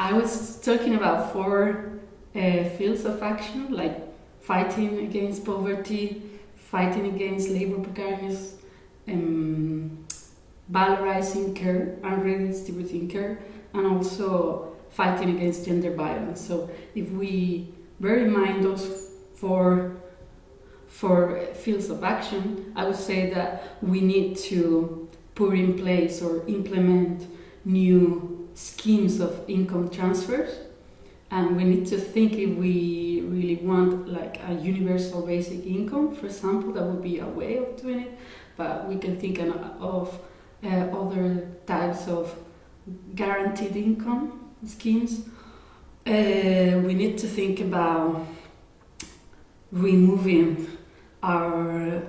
I was talking about four uh, fields of action, like fighting against poverty, fighting against labor precariousness, um, valorizing care and redistributing care, and also fighting against gender violence. So if we bear in mind those four for fields of action, I would say that we need to put in place or implement new schemes of income transfers. And we need to think if we really want like a universal basic income for example that would be a way of doing it. But we can think of uh, other types of guaranteed income schemes. Uh, we need to think about removing our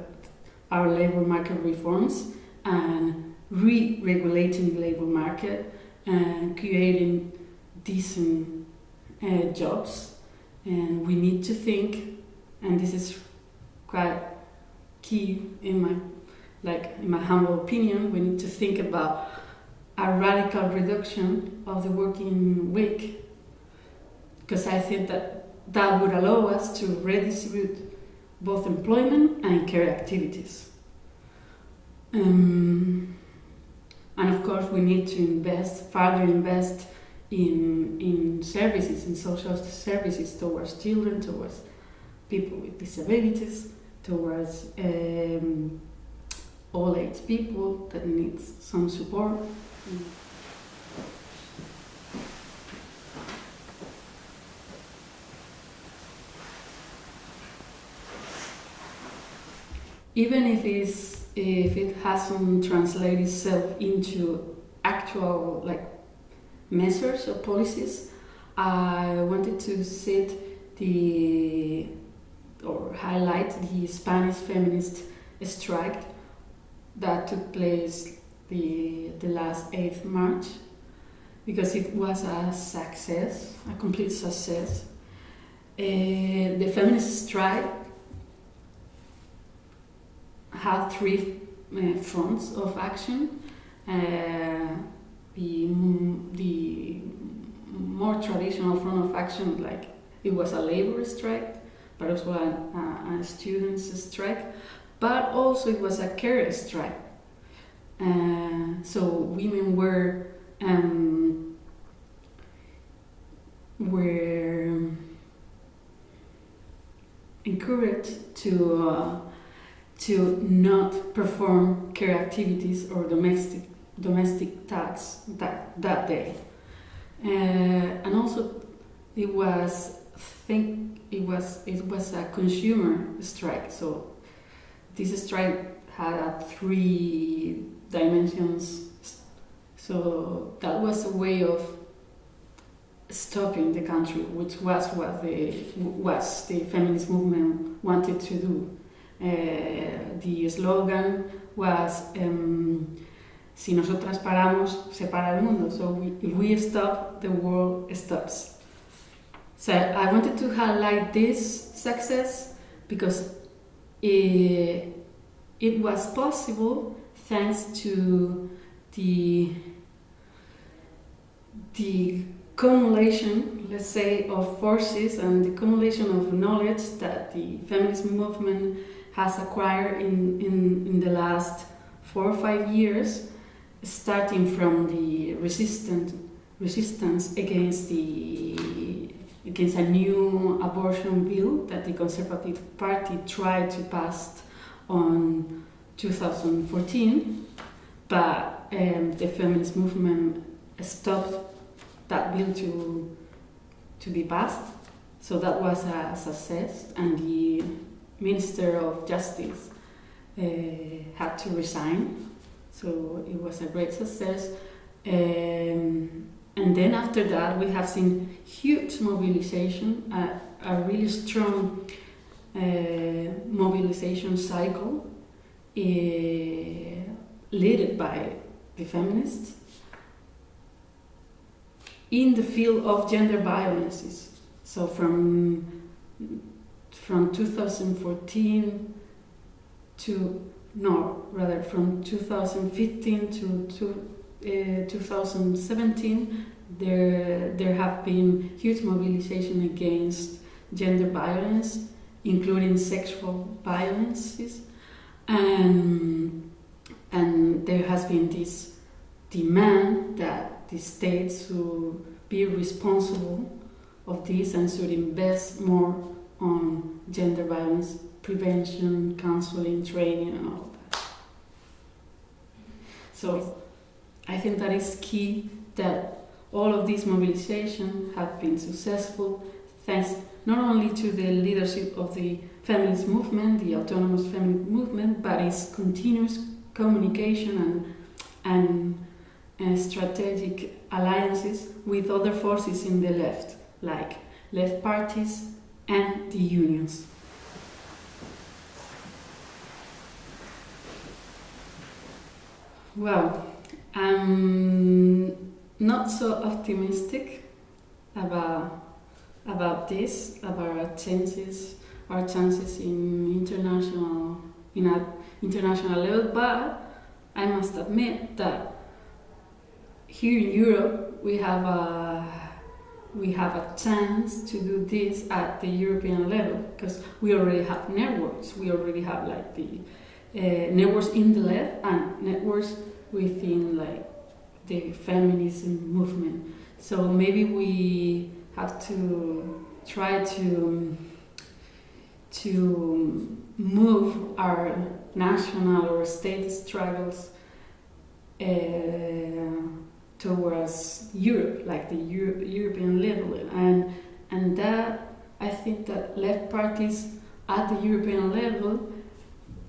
our labor market reforms and re-regulating the labor market and creating decent uh, jobs and we need to think and this is quite key in my like in my humble opinion we need to think about a radical reduction of the working week because i think that that would allow us to redistribute both employment and care activities. Um, and of course, we need to invest, further invest in, in services, in social services towards children, towards people with disabilities, towards um, all age people that need some support. Even if it's if it hasn't translated itself into actual like measures or policies, I wanted to set the or highlight the Spanish feminist strike that took place the the last 8th March because it was a success, a complete success. Uh, the feminist strike had three uh, fronts of action. Uh, the, the more traditional front of action, like it was a labor strike, but also a, a, students' strike, but also it was a care strike. Uh, so women were um, were encouraged to uh, to not perform care activities or domestic domestic tasks that, that day. Uh, and also it was think it was it was a consumer strike. So this strike had three dimensions. So that was a way of stopping the country which was what the was the feminist movement wanted to do the slogan was um, si nosotras paramos, se para el mundo. So if we stop, the world stops. So I wanted to highlight this success because it, it was possible thanks to the the accumulation, let's say, of forces and the accumulation of knowledge that the feminist movement has acquired in, in, in the last four or five years, starting from the resistant, resistance against the against a new abortion bill that the Conservative Party tried to pass on 2014, but um, the feminist movement stopped that bill to to be passed. So that was a success, and the Minister of Justice uh, had to resign. So it was a great success. Um, and then after that, we have seen huge mobilization, uh, a really strong uh, mobilization cycle uh, led by the feminists in the field of gender violences. So from from 2014 to no rather from 2015 to, to uh, 2017, there there have been huge mobilization against gender violence, including sexual violences, and and there has been this demand that the states should be responsible of this and should invest more on gender violence prevention, counseling, training, and all that. So I think that is key that all of these mobilizations have been successful thanks not only to the leadership of the feminist movement, the autonomous feminist movement, but its continuous communication and, and, and strategic alliances with other forces in the left, like left parties and the unions. Well, I'm not so optimistic about about this, about our chances, our chances in international in an international level. But I must admit that here in Europe we have a we have a chance to do this at the European level because we already have networks. We already have like the uh, networks in the left and networks within like the feminism movement. So maybe we have to try to to move our national or state struggles uh, towards Europe, like the Euro European level, and and that I think that left parties at the European level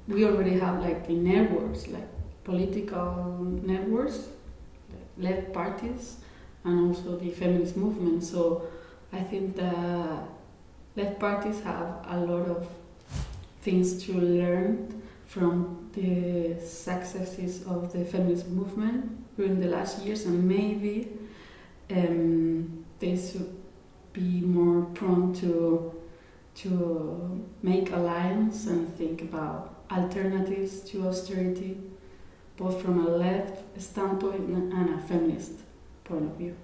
we already have like the networks, like political networks, left parties, and also the feminist movement. So I think that left parties have a lot of things to learn from the successes of the feminist movement during the last years, and maybe um, they should be more prone to to make alliance and think about alternatives to austerity, both from a left standpoint and a feminist point of view.